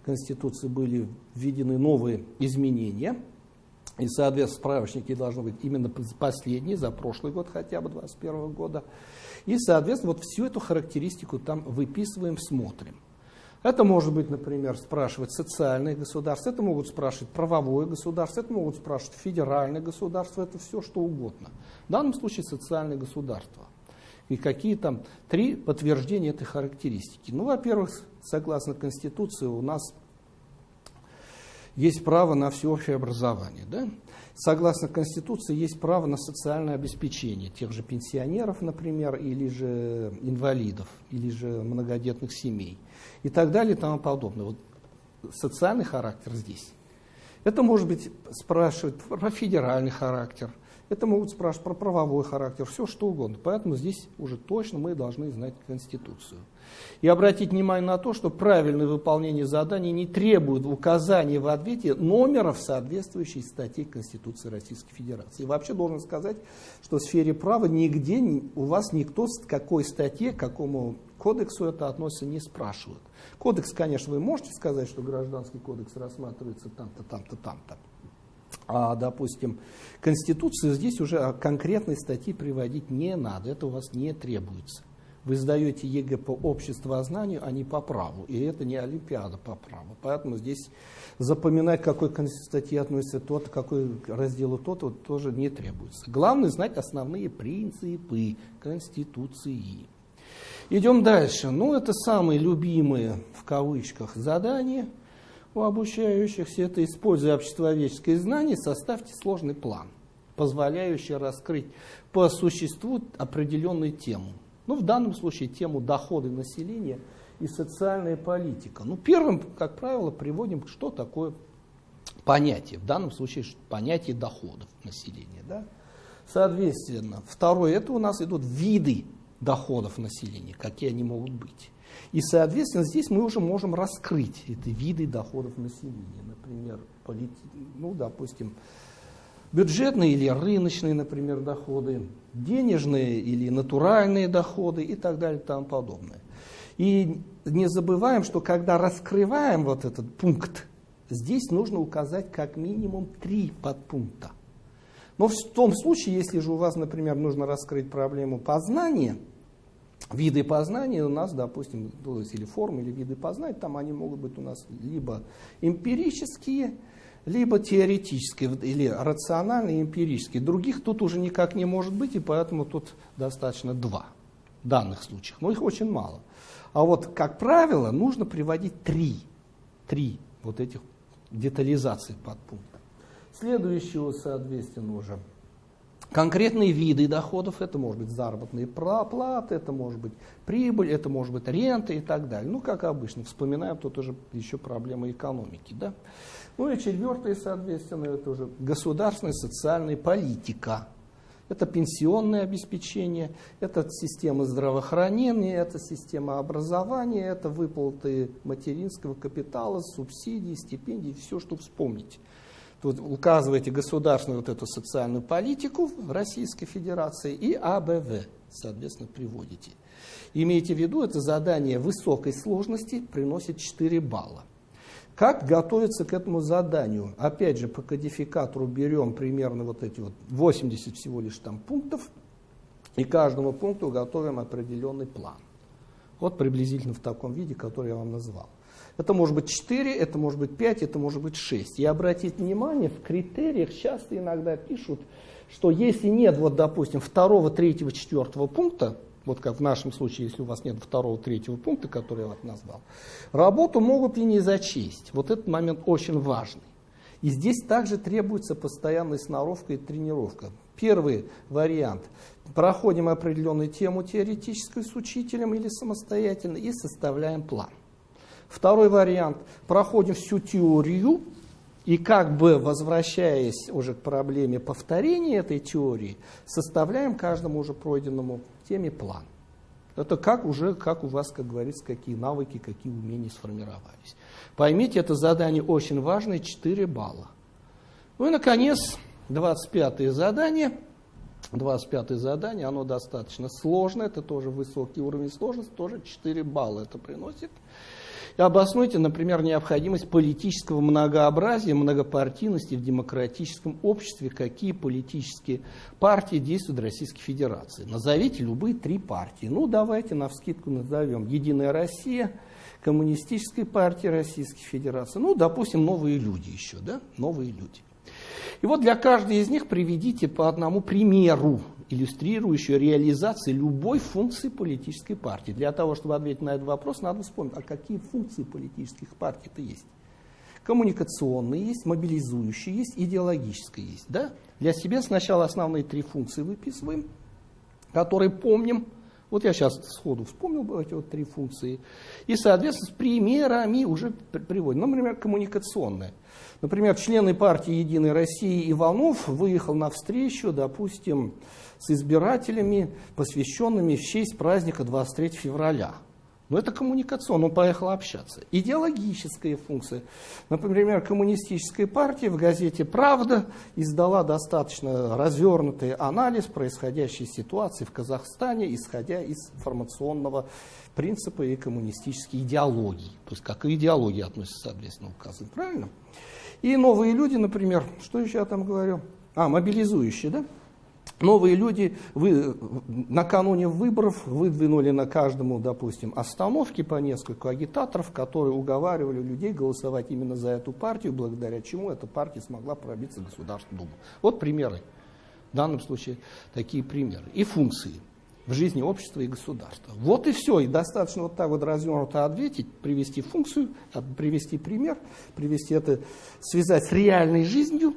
S2: в Конституции были введены новые изменения – и, соответственно, справочники должны быть именно последние, за прошлый год хотя бы, 2021 года. И, соответственно, вот всю эту характеристику там выписываем, смотрим. Это может быть, например, спрашивать социальное государство, это могут спрашивать правовое государство, это могут спрашивать федеральное государство, это все что угодно. В данном случае социальное государство. И какие там три подтверждения этой характеристики. Ну, во-первых, согласно Конституции, у нас есть право на всеобщее образование. Да? Согласно Конституции, есть право на социальное обеспечение тех же пенсионеров, например, или же инвалидов, или же многодетных семей и так далее и тому подобное. Вот социальный характер здесь. Это может быть спрашивать про федеральный характер, это могут спрашивать про правовой характер, все что угодно. Поэтому здесь уже точно мы должны знать Конституцию. И обратить внимание на то, что правильное выполнение заданий не требует указания в ответе номеров соответствующей статьи Конституции Российской Федерации. И вообще должен сказать, что в сфере права нигде у вас никто с какой статье, к какому кодексу это относится, не спрашивает. Кодекс, конечно, вы можете сказать, что гражданский кодекс рассматривается там-то, там-то, там-то допустим, Конституцию здесь уже конкретной статьи приводить не надо, это у вас не требуется. Вы сдаете ЕГЭ по обществознанию, а не по праву. И это не Олимпиада по праву. Поэтому здесь запоминать, к какой статье относится тот, какой разделу тот, вот, тоже не требуется. Главное знать основные принципы Конституции. Идем дальше. Ну, это самые любимые, в кавычках, задания – у обучающихся, это используя обществоведческое знание, составьте сложный план, позволяющий раскрыть по существу определенную тему. Ну, в данном случае тему доходы населения и социальная политика. Ну, первым, как правило, приводим, что такое понятие. В данном случае понятие доходов населения. Да? Соответственно, второе, это у нас идут виды доходов населения, какие они могут быть. И, соответственно, здесь мы уже можем раскрыть эти виды доходов населения. Например, полит... ну, допустим, бюджетные или рыночные, например, доходы, денежные или натуральные доходы и так далее и тому подобное. И не забываем, что когда раскрываем вот этот пункт, здесь нужно указать как минимум три подпункта. Но в том случае, если же у вас, например, нужно раскрыть проблему познания – виды познания у нас, допустим, или формы, или виды познания, там они могут быть у нас либо эмпирические, либо теоретические, или рациональные эмпирические. Других тут уже никак не может быть, и поэтому тут достаточно два данных случаях. Но их очень мало. А вот, как правило, нужно приводить три, три вот этих детализации подпункта. Следующего, соответственно, уже – конкретные виды доходов, это может быть заработные платы, это может быть прибыль, это может быть рента и так далее. Ну, как обычно, вспоминаем тут уже еще проблемы экономики. Да? Ну и четвертое, соответственно, это уже государственная социальная политика. Это пенсионное обеспечение, это система здравоохранения, это система образования, это выплаты материнского капитала, субсидий, стипендий, все, что вспомнить. Тут указываете государственную вот эту социальную политику Российской Федерации и АБВ, соответственно, приводите. Имейте в виду, это задание высокой сложности приносит 4 балла. Как готовиться к этому заданию? Опять же, по кодификатору берем примерно вот эти вот 80 всего лишь там пунктов, и каждому пункту готовим определенный план. Вот приблизительно в таком виде, который я вам назвал. Это может быть 4, это может быть 5, это может быть 6. И обратите внимание, в критериях часто иногда пишут, что если нет, вот, допустим, второго, третьего, четвертого пункта, вот как в нашем случае, если у вас нет второго, третьего пункта, который я вот назвал, работу могут и не зачесть. Вот этот момент очень важный. И здесь также требуется постоянная сноровка и тренировка. Первый вариант. Проходим определенную тему теоретическую с учителем или самостоятельно и составляем план. Второй вариант. Проходим всю теорию И как бы возвращаясь уже к проблеме повторения этой теории, составляем каждому уже пройденному теме план. Это как уже, как у вас, как говорится, какие навыки, какие умения сформировались. Поймите, это задание очень важное, 4 балла. Ну и, наконец, 25 задание. 25 задание, оно достаточно сложное, это тоже высокий уровень сложности, тоже 4 балла это приносит. И обоснуйте, например, необходимость политического многообразия, многопартийности в демократическом обществе, какие политические партии действуют в Российской Федерации. Назовите любые три партии. Ну, давайте на вскидку назовем. Единая Россия, Коммунистическая партия Российской Федерации, ну, допустим, новые люди еще, да, новые люди. И вот для каждой из них приведите по одному примеру, иллюстрирующую реализацию любой функции политической партии. Для того, чтобы ответить на этот вопрос, надо вспомнить, а какие функции политических партий-то есть. Коммуникационные есть, мобилизующие есть, идеологические есть. Да? Для себя сначала основные три функции выписываем, которые помним. Вот я сейчас сходу вспомнил эти вот три функции. И, соответственно, с примерами уже приводим. Ну, например, коммуникационная. Например, члены партии «Единой России» Иванов выехал на встречу, допустим, с избирателями, посвященными в честь праздника 23 февраля. Но это коммуникационно, он поехал общаться. Идеологическая функция. Например, коммунистическая партия в газете «Правда» издала достаточно развернутый анализ происходящей ситуации в Казахстане, исходя из информационного принципа и коммунистической идеологии. То есть как и идеология относится, соответственно, указан. Правильно? И новые люди, например, что еще я там говорю? А, мобилизующие, да? Новые люди вы, накануне выборов выдвинули на каждому, допустим, остановке по несколько агитаторов, которые уговаривали людей голосовать именно за эту партию, благодаря чему эта партия смогла пробиться в Государственную Думу. Вот примеры. В данном случае такие примеры. И функции в жизни общества и государства. Вот и все. И достаточно вот так вот развернуто ответить, привести функцию, привести пример, привести это, связать с реальной жизнью,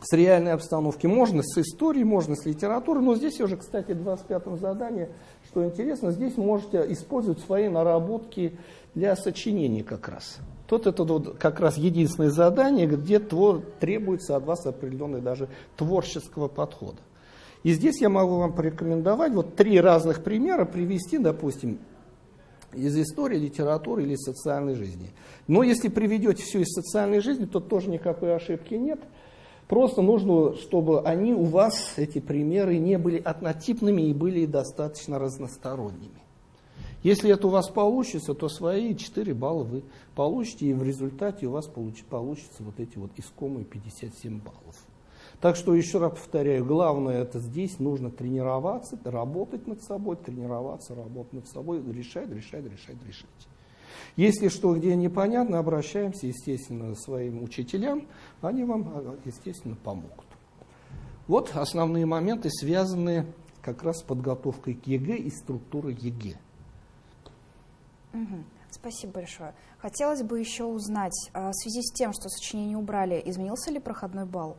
S2: с реальной обстановки. Можно с историей, можно с литературой. Но здесь уже, кстати, в 25-м задании, что интересно, здесь можете использовать свои наработки для сочинений как раз. Тут это вот как раз единственное задание, где требуется от вас определенный даже творческого подхода. И здесь я могу вам порекомендовать вот три разных примера привести, допустим, из истории, литературы или социальной жизни. Но если приведете все из социальной жизни, то тоже никакой ошибки нет. Просто нужно, чтобы они у вас, эти примеры, не были однотипными и были достаточно разносторонними. Если это у вас получится, то свои 4 балла вы получите, и в результате у вас получится вот эти вот искомые 57 баллов. Так что еще раз повторяю, главное это здесь нужно тренироваться, работать над собой, тренироваться, работать над собой, решать, решать, решать, решать. Если что где непонятно, обращаемся, естественно, к своим учителям, они вам, естественно, помогут. Вот основные моменты, связанные как раз с подготовкой к ЕГЭ и структурой ЕГЭ.
S1: Угу. Спасибо большое. Хотелось бы еще узнать, а, в связи с тем, что сочинение убрали, изменился ли проходной балл?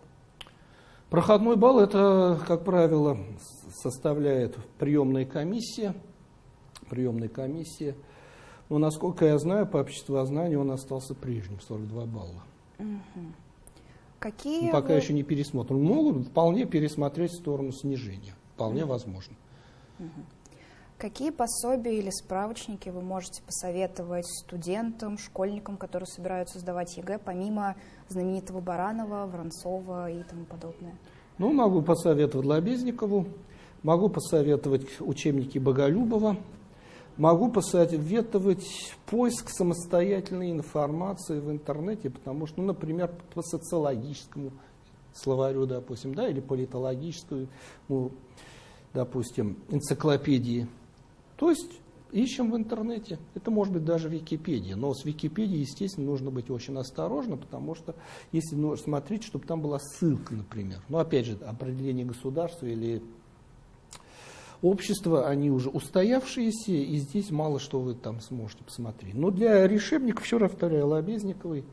S2: Проходной балл это, как правило, составляет приемная комиссия. Приемная комиссия. Но, насколько я знаю, по обществознанию он остался прежним, 42 балла.
S1: Угу. Какие
S2: Но пока вы... еще не пересмотрен. Могут вполне пересмотреть в сторону снижения. Вполне угу. возможно.
S1: Угу. Какие пособия или справочники вы можете посоветовать студентам, школьникам, которые собираются сдавать ЕГЭ, помимо знаменитого Баранова, Воронцова и тому подобное?
S2: Ну, могу посоветовать Лобезникову, могу посоветовать учебники Боголюбова, могу посоветовать поиск самостоятельной информации в интернете, потому что, ну, например, по социологическому словарю, допустим, да, или политологическую, ну, допустим, энциклопедии то есть ищем в интернете. Это может быть даже Википедия. Но с Википедией, естественно, нужно быть очень осторожно, потому что если ну, смотреть, чтобы там была ссылка, например. Но опять же, определение государства или общества, они уже устоявшиеся, и здесь мало что вы там сможете посмотреть. Но для решебников, раз повторяю, Лобезниковой.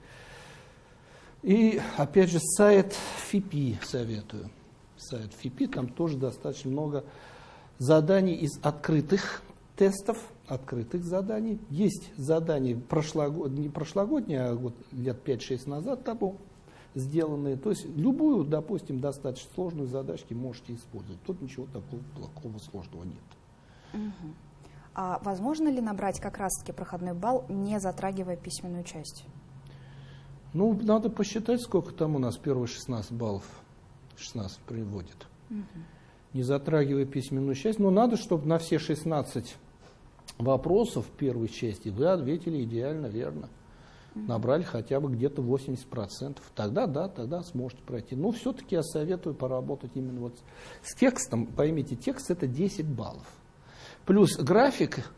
S2: И, опять же, сайт ФИПИ советую. Сайт ФИПИ, там тоже достаточно много заданий из открытых тестов, открытых заданий. Есть задания прошлогод... не прошлогодние, а вот лет 5-6 назад тому, сделанные. То есть любую, допустим, достаточно сложную задачку можете использовать. Тут ничего такого плохого сложного нет.
S1: Угу. А возможно ли набрать как раз-таки проходной балл, не затрагивая письменную часть?
S2: Ну, надо посчитать, сколько там у нас первые 16 баллов. 16 приводит. Угу. Не затрагивая письменную часть. Но надо, чтобы на все 16 вопросов первой части вы ответили идеально верно. Набрали хотя бы где-то 80%. Тогда да, тогда сможете пройти. Но все-таки я советую поработать именно вот с текстом. Поймите, текст это 10 баллов. Плюс график,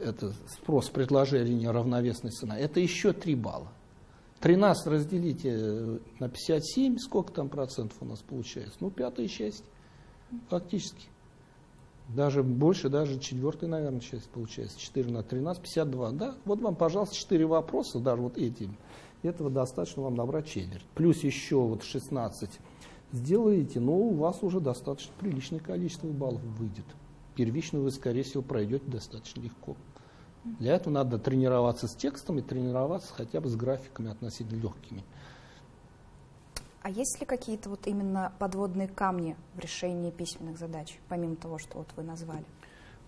S2: это спрос, предложение, равновесная цена, это еще 3 балла. 13 разделите на 57, сколько там процентов у нас получается? Ну, пятая часть, фактически. Даже больше, даже четвертая, наверное, часть получается. 4 на 13, 52. Да, вот вам, пожалуйста, 4 вопроса, даже вот этим. Этого достаточно вам набрать четверть. Плюс еще вот 16 сделаете, но у вас уже достаточно приличное количество баллов выйдет первичную вы, скорее всего, пройдете достаточно легко. Для этого надо тренироваться с текстом и тренироваться хотя бы с графиками относительно легкими.
S1: А есть ли какие-то вот именно подводные камни в решении письменных задач, помимо того, что вот вы назвали?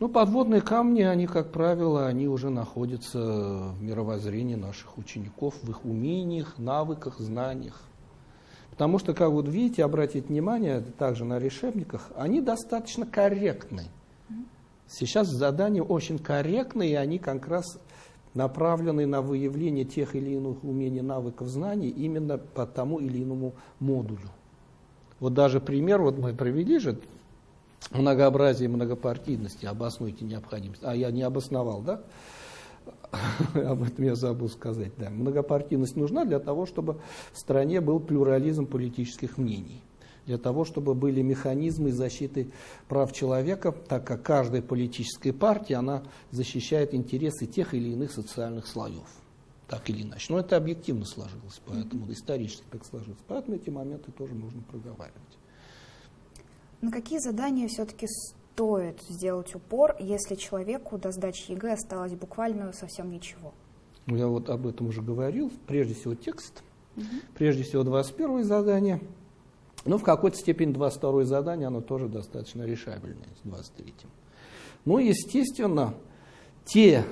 S2: Ну, подводные камни, они, как правило, они уже находятся в мировоззрении наших учеников, в их умениях, навыках, знаниях. Потому что, как вот видите, обратите внимание, также на решебниках, они достаточно корректны. Сейчас задания очень корректные, и они как раз направлены на выявление тех или иных умений, навыков, знаний именно по тому или иному модулю. Вот даже пример, вот мы провели же многообразие многопартийности, обоснуйте необходимость. А я не обосновал, да? Об этом я забыл сказать. Да. Многопартийность нужна для того, чтобы в стране был плюрализм политических мнений для того, чтобы были механизмы защиты прав человека, так как каждая политическая партия, она защищает интересы тех или иных социальных слоев. Так или иначе. Но это объективно сложилось, поэтому исторически так сложилось. Поэтому эти моменты тоже нужно проговаривать.
S1: На какие задания все-таки стоит сделать упор, если человеку до сдачи ЕГЭ осталось буквально совсем ничего?
S2: Ну, я вот об этом уже говорил. Прежде всего текст, угу. прежде всего 21 задание – ну, в какой-то степени 22 задание, оно тоже достаточно решабельное с 23-м. Ну, естественно, те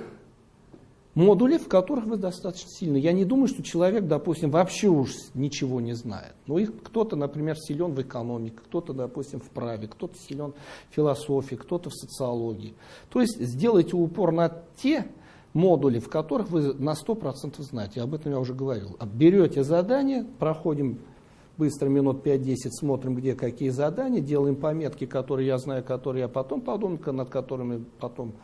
S2: модули, в которых вы достаточно сильны. Я не думаю, что человек, допустим, вообще уж ничего не знает. Но их кто-то, например, силен в экономике, кто-то, допустим, в праве, кто-то силен в философии, кто-то в социологии. То есть сделайте упор на те модули, в которых вы на 100% знаете. Об этом я уже говорил. Берете задание, проходим быстро минут 5-10 смотрим, где какие задания, делаем пометки, которые я знаю, которые я потом подумаю, над которыми потом,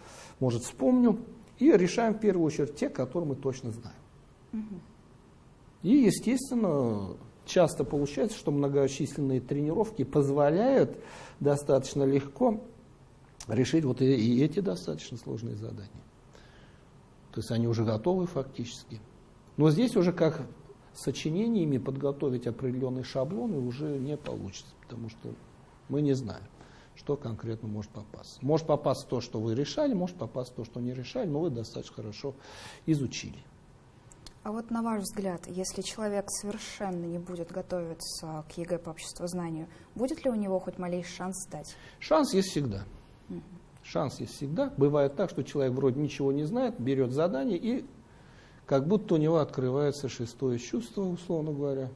S2: может, вспомню, и решаем в первую очередь те, которые мы точно знаем. Угу. И, естественно, часто получается, что многочисленные тренировки позволяют достаточно легко решить вот и, и эти достаточно сложные задания. То есть они уже готовы фактически. Но здесь уже как сочинениями подготовить определенные шаблоны уже не получится, потому что мы не знаем, что конкретно может попасть. Может попасть то, что вы решали, может попасть то, что не решали, но вы достаточно хорошо изучили.
S1: А вот на ваш взгляд, если человек совершенно не будет готовиться к ЕГЭ по обществознанию, будет ли у него хоть малейший шанс сдать?
S2: Шанс есть всегда. Угу. Шанс есть всегда. Бывает так, что человек вроде ничего не знает, берет задание и как будто у него открывается шестое чувство, условно говоря.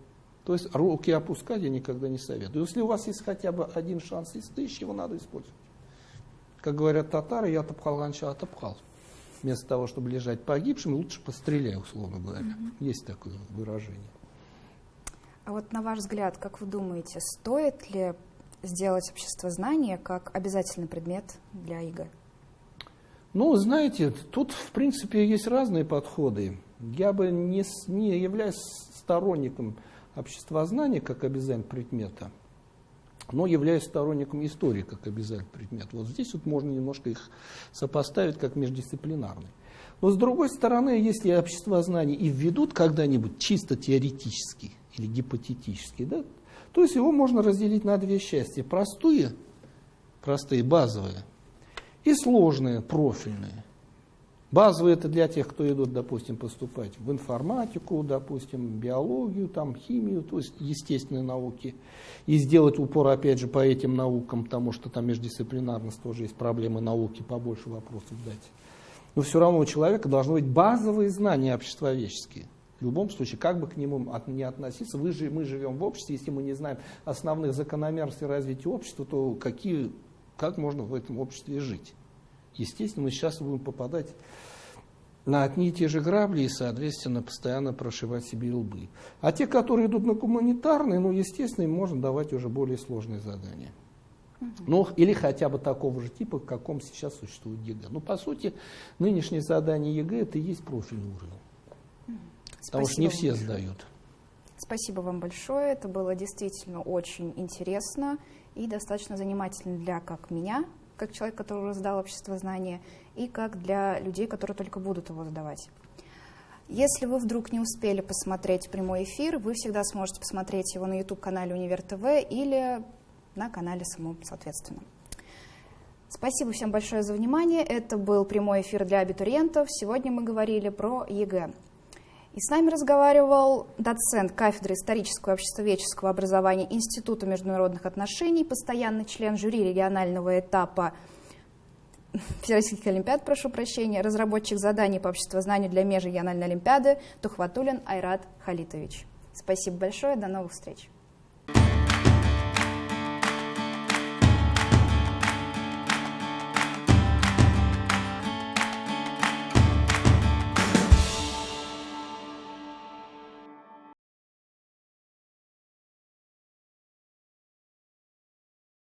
S2: То есть руки опускать я никогда не советую. Если у вас есть хотя бы один шанс из тысячи, его надо использовать. Как говорят татары, я топкал раньше отопкал. Вместо того, чтобы лежать погибшим, лучше постреляй, условно говоря. Mm-hmm. Есть такое выражение.
S1: А вот на ваш взгляд, как вы думаете, стоит ли сделать обществознание как обязательный предмет для ЕГЭ?
S2: Ну, знаете, тут, в принципе, есть разные подходы. Я бы не, не являюсь сторонником обществознания как обязательного предмета, но являюсь сторонником истории как обязательного предмета. Вот здесь вот можно немножко их сопоставить как междисциплинарные. Но с другой стороны, если обществознание и введут когда-нибудь чисто теоретически или гипотетически, да, то есть его можно разделить на две части. Простые, простые, базовые, и сложные, профильные. Базовые это для тех, кто идут, допустим, поступать в информатику, допустим, биологию, там, химию, то есть естественные науки. И сделать упор, опять же, по этим наукам, потому что там междисциплинарность тоже есть проблемы науки, побольше вопросов дать. Но все равно у человека должны быть базовые знания обществоведческие. В любом случае, как бы к нему от, не относиться, вы же, мы живем в обществе, если мы не знаем основных закономерностей развития общества, то какие, как можно в этом обществе жить? Естественно, мы сейчас будем попадать на одни и те же грабли и, соответственно, постоянно прошибать себе лбы. А те, которые идут на гуманитарные, ну, естественно, им можно давать уже более сложные задания. Ну, или хотя бы такого же типа, в каком сейчас существует ЕГЭ. Ну, по сути, нынешнее задание ЕГЭ это и есть профильный уровень. Спасибо Потому что не все сдают.
S1: Спасибо вам большое. Это было действительно очень интересно и достаточно занимательно для как меня, как человек, который уже сдал общество знания, и как для людей, которые только будут его сдавать. Если вы вдруг не успели посмотреть прямой эфир, вы всегда сможете посмотреть его на YouTube-канале Универ ТВ или на канале самом, соответственно. Спасибо всем большое за внимание. Это был прямой эфир для абитуриентов. Сегодня мы говорили про ЕГЭ. И с нами разговаривал доцент кафедры исторического и обществоведческого образования Института международных отношений, постоянный член жюри регионального этапа Всероссийских Олимпиад, прошу прощения, разработчик заданий по обществознанию для межрегиональной Олимпиады Тухватулин Айрат Халитович. Спасибо большое, до новых встреч.